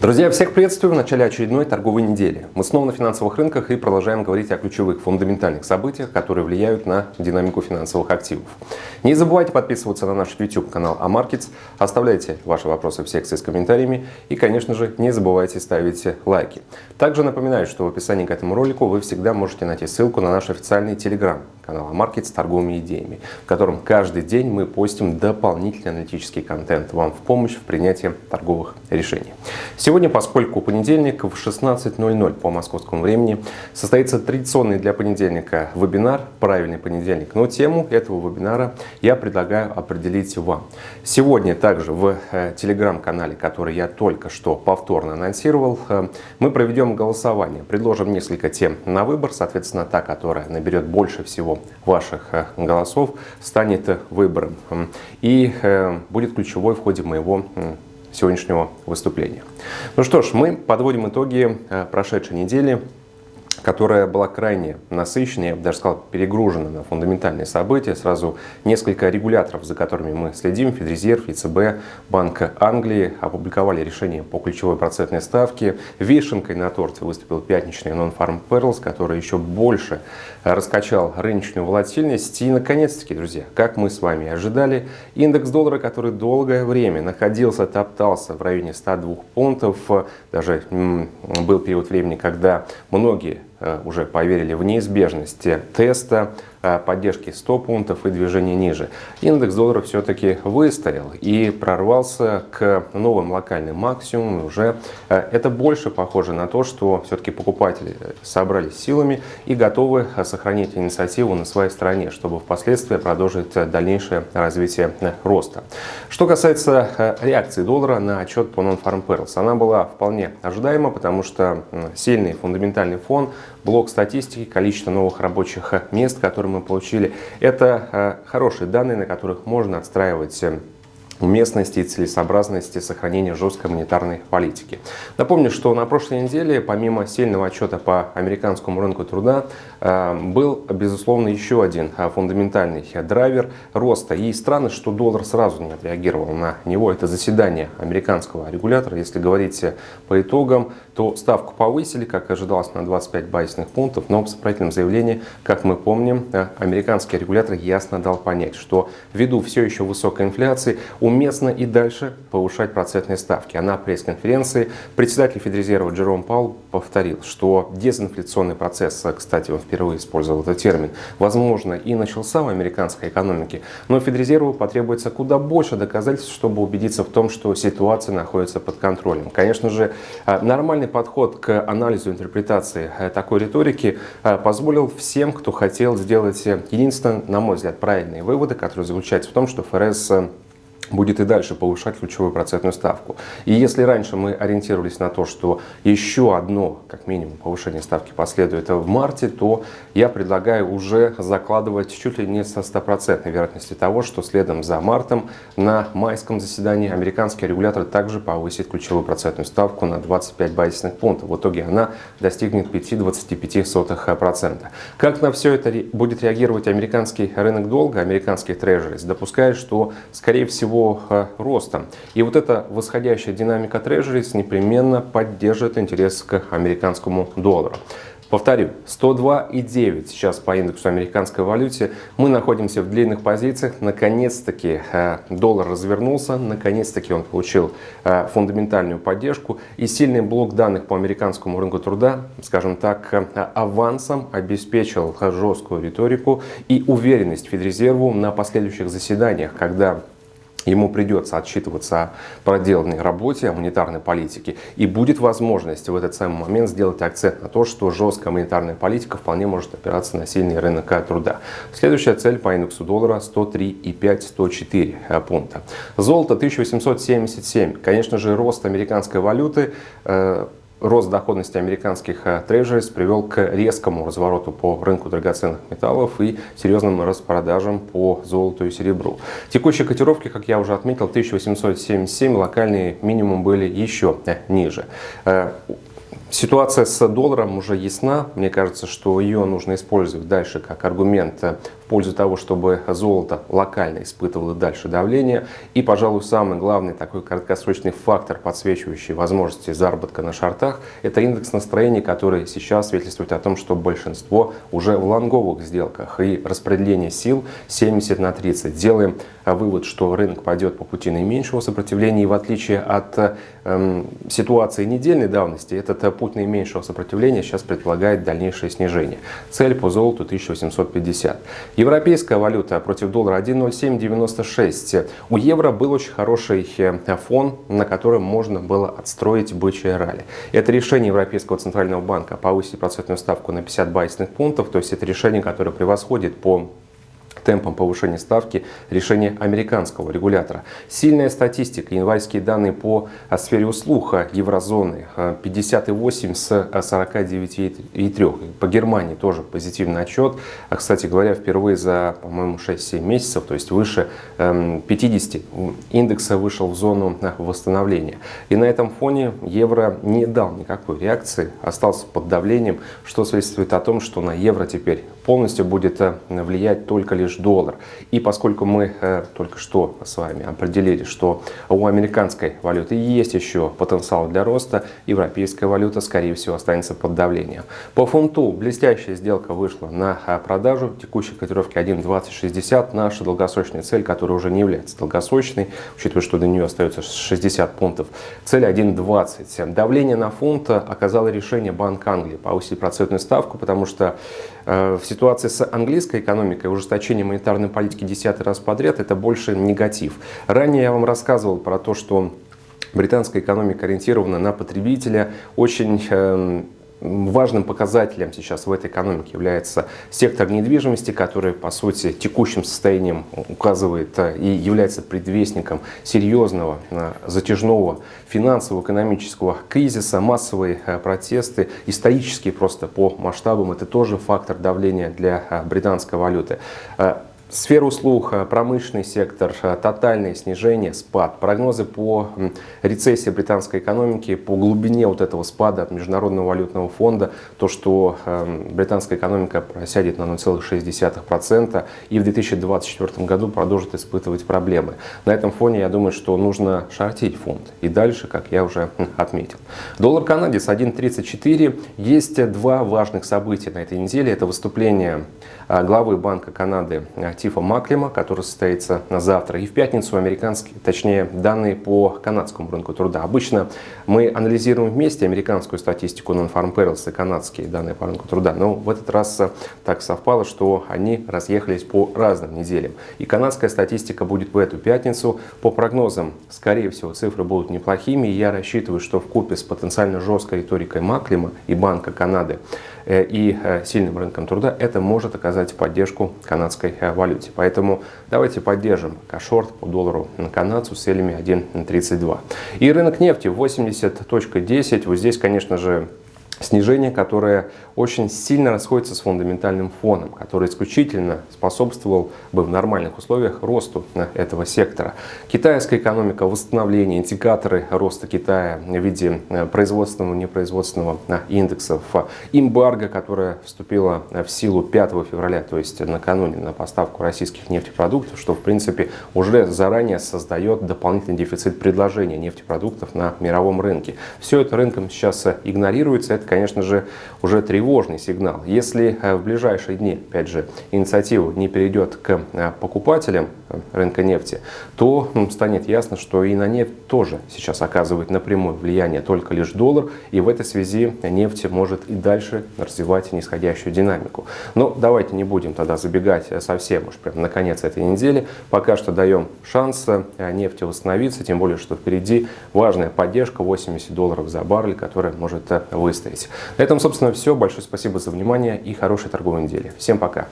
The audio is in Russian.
Друзья, всех приветствую в начале очередной торговой недели. Мы снова на финансовых рынках и продолжаем говорить о ключевых фундаментальных событиях, которые влияют на динамику финансовых активов. Не забывайте подписываться на наш YouTube канал AMarkets, оставляйте ваши вопросы в секции с комментариями и, конечно же, не забывайте ставить лайки. Также напоминаю, что в описании к этому ролику вы всегда можете найти ссылку на наш официальный Telegram канал AMarkets с торговыми идеями, в котором каждый день мы постим дополнительный аналитический контент вам в помощь в принятии торговых решений. Сегодня, поскольку понедельник в 16.00 по московскому времени, состоится традиционный для понедельника вебинар «Правильный понедельник». Но тему этого вебинара я предлагаю определить вам. Сегодня также в э, телеграм-канале, который я только что повторно анонсировал, э, мы проведем голосование. Предложим несколько тем на выбор, соответственно, та, которая наберет больше всего ваших э, голосов станет выбором и э, будет ключевой в ходе моего сегодняшнего выступления. Ну что ж, мы подводим итоги э, прошедшей недели которая была крайне насыщенной, я бы даже сказал, перегружена на фундаментальные события. Сразу несколько регуляторов, за которыми мы следим, Федрезерв, ЕЦБ, Банк Англии опубликовали решение по ключевой процентной ставке. Вишенкой на торте выступил пятничный Non-Farm Perils, который еще больше раскачал рыночную волатильность. И, наконец-таки, друзья, как мы с вами ожидали, индекс доллара, который долгое время находился, топтался в районе 102 пунктов, даже был период времени, когда многие уже поверили в неизбежность теста. Э, поддержки 100 пунктов и движения ниже. Индекс доллара все-таки выстоял и прорвался к новым локальным максимумам. Уже э, это больше похоже на то, что все-таки покупатели собрались силами и готовы сохранить инициативу на своей стороне, чтобы впоследствии продолжить дальнейшее развитие роста. Что касается э, реакции доллара на отчет по Non-Farm Perils, она была вполне ожидаема, потому что сильный фундаментальный фон, блок статистики, количество новых рабочих мест, которые мы получили, это э, хорошие данные, на которых можно отстраивать э, уместности и целесообразности сохранения жесткой монетарной политики. Напомню, что на прошлой неделе, помимо сильного отчета по американскому рынку труда, э, был, безусловно, еще один фундаментальный драйвер роста. И странно, что доллар сразу не отреагировал на него. Это заседание американского регулятора. Если говорить по итогам, то ставку повысили, как ожидалось, на 25 базисных пунктов, но в сопроводительном заявлении, как мы помним, э, американский регулятор ясно дал понять, что ввиду все еще высокой инфляции, уместно и дальше повышать процентные ставки. А на пресс-конференции председатель Федрезерва Джером Паул повторил, что дезинфляционный процесс, кстати, он впервые использовал этот термин, возможно и начался в американской экономике, но Федрезерву потребуется куда больше доказательств, чтобы убедиться в том, что ситуация находится под контролем. Конечно же, а, нормальный подход к анализу интерпретации э, такой риторики э, позволил всем, кто хотел сделать э, единственное, на мой взгляд, правильные выводы, которые заключаются в том, что ФРС будет и дальше повышать ключевую процентную ставку. И если раньше мы ориентировались на то, что еще одно, как минимум, повышение ставки последует в марте, то я предлагаю уже закладывать чуть ли не со стопроцентной вероятностью того, что следом за мартом на майском заседании американский регулятор также повысит ключевую процентную ставку на 25 базисных пунктов. В итоге она достигнет 5,25%. Как на все это будет реагировать американский рынок долга, американский трежерис, допуская, что, скорее всего, его роста. И вот эта восходящая динамика трежерис непременно поддержит интерес к американскому доллару. Повторю, 102,9 сейчас по индексу американской валюте. Мы находимся в длинных позициях. Наконец-таки э, доллар развернулся. Наконец-таки он получил э, фундаментальную поддержку. И сильный блок данных по американскому рынку труда, скажем так, э, авансом обеспечил жесткую риторику и уверенность Федрезерву на последующих заседаниях, когда ему придется отчитываться о проделанной работе, о монетарной политике, и будет возможность в этот самый момент сделать акцент на то, что жесткая монетарная политика вполне может опираться на сильный рынок труда. Следующая цель по индексу доллара 103,5-104 пункта. Золото 1877. Конечно же, рост американской валюты э, рост доходности американских э, трежерис привел к резкому развороту по рынку драгоценных металлов и серьезным распродажам по золоту и серебру. Текущие котировки, как я уже отметил, 1877, локальные минимум были еще э, ниже. Э, Ситуация с долларом уже ясна. Мне кажется, что ее нужно использовать дальше как аргумент пользу того, чтобы золото локально испытывало дальше давление. И, пожалуй, самый главный такой краткосрочный фактор, подсвечивающий возможности заработка на шортах, это индекс настроений, который сейчас свидетельствует о том, что большинство уже в лонговых сделках и распределение сил 70 на 30. Делаем вывод, что рынок пойдет по пути наименьшего сопротивления и в отличие от эм, ситуации недельной давности, этот путь наименьшего сопротивления сейчас предполагает дальнейшее снижение. Цель по золоту 1850. Европейская валюта против доллара 1.0796. У евро был очень хороший э, фон, на котором можно было отстроить бычье ралли. Это решение Европейского центрального банка повысить процентную ставку на 50 базисных пунктов, то есть это решение, которое превосходит по темпом повышения ставки решение американского регулятора. Сильная статистика, январские данные по сфере услуг еврозоны 58 с 49,3. По Германии тоже позитивный отчет. А, кстати говоря, впервые за, по-моему, 6-7 месяцев, то есть выше 50 эм, индекса вышел в зону восстановления. И на этом фоне евро не дал никакой реакции, остался под давлением, что свидетельствует о том, что на евро теперь полностью будет э, влиять только лишь доллар. И поскольку мы э, только что с вами определили, что у американской валюты есть еще потенциал для роста, европейская валюта, скорее всего, останется под давлением. По фунту блестящая сделка вышла на э, продажу текущей котировки 1.2060. Наша долгосрочная цель, которая уже не является долгосрочной, учитывая, что до нее остается 60 пунктов, цель 1.20. Давление на фунт оказало решение Банк Англии повысить процентную ставку, потому что в ситуации с английской экономикой ужесточение монетарной политики десятый раз подряд – это больше негатив. Ранее я вам рассказывал про то, что британская экономика ориентирована на потребителя, очень эм, Важным показателем сейчас в этой экономике является сектор недвижимости, который, по сути, текущим состоянием указывает э, и является предвестником серьезного э, затяжного финансово-экономического кризиса, массовые э, протесты, исторические просто по масштабам, это тоже фактор давления для британской валюты. Сфера услуг, э, промышленный сектор, э, тотальное снижение, спад. Прогнозы по рецессии британской экономики, по глубине вот этого спада от Международного валютного фонда, то, что эм, британская экономика просядет на 0,6% и в 2024 году продолжит испытывать проблемы. На этом фоне я думаю, что нужно шортить фонд. И дальше, как я уже отметил. Доллар канадец 1.34. Есть два важных события на этой неделе. Это выступление э, главы Банка Канады Тифа Маклима, который состоится на завтра. И в пятницу американские, точнее, данные по канадскому рынку труда. Обычно мы анализируем вместе американскую статистику Non-Farm Payrolls и канадские данные по рынку труда. Но в этот раз так совпало, что они разъехались по разным неделям. И канадская статистика будет в эту пятницу. По прогнозам, скорее всего, цифры будут неплохими. И я рассчитываю, что в купе с потенциально жесткой риторикой Маклима и Банка Канады э, и э, сильным рынком труда, это может оказать поддержку канадской э, валюте. Поэтому давайте поддержим кашорт по доллару на канадцу с целями 1.32. И рынок нефти 80.10. Вот здесь, конечно же, снижение, которое очень сильно расходится с фундаментальным фоном, который исключительно способствовал бы в нормальных условиях росту этого сектора. Китайская экономика, восстановление, индикаторы роста Китая в виде э, производственного непроизводственного э, индексов, эмбарго, которая вступила в силу 5 февраля, то есть накануне на поставку российских нефтепродуктов, что в принципе уже заранее создает дополнительный дефицит предложения нефтепродуктов на мировом рынке. Все это рынком сейчас игнорируется, это конечно же, уже тревожный сигнал. Если э, в ближайшие дни, опять же, инициатива не перейдет к э, покупателям э, рынка нефти, то станет ясно, что и на нефть тоже сейчас оказывает напрямую влияние только лишь доллар, и в этой связи нефть может и дальше развивать нисходящую динамику. Но давайте не будем тогда забегать совсем уж прям на конец этой недели. Пока что даем шанс нефти восстановиться, тем более, что впереди важная поддержка 80 долларов за баррель, которая может выстоять. На этом, собственно, все. Большое спасибо за внимание и хорошей торговой недели. Всем пока!